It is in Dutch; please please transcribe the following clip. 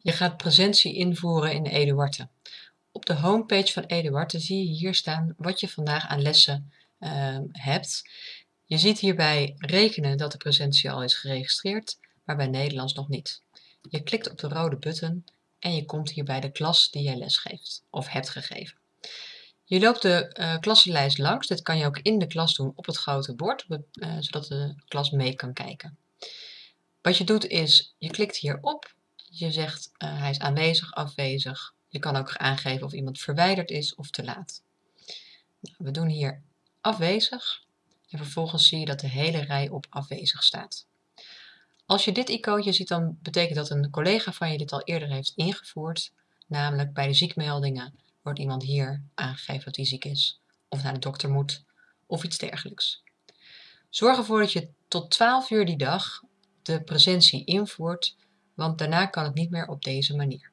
Je gaat presentie invoeren in Eduarte. Op de homepage van Eduarte zie je hier staan wat je vandaag aan lessen uh, hebt. Je ziet hierbij rekenen dat de presentie al is geregistreerd, maar bij Nederlands nog niet. Je klikt op de rode button en je komt hier bij de klas die jij lesgeeft of hebt gegeven. Je loopt de uh, klassenlijst langs. Dit kan je ook in de klas doen op het grote bord, uh, zodat de klas mee kan kijken. Wat je doet is, je klikt hierop je zegt uh, hij is aanwezig, afwezig. Je kan ook aangeven of iemand verwijderd is of te laat. Nou, we doen hier afwezig en vervolgens zie je dat de hele rij op afwezig staat. Als je dit icoontje ziet, dan betekent dat een collega van je dit al eerder heeft ingevoerd. Namelijk bij de ziekmeldingen wordt iemand hier aangegeven dat hij ziek is, of naar de dokter moet, of iets dergelijks. Zorg ervoor dat je tot 12 uur die dag de presentie invoert want daarna kan het niet meer op deze manier.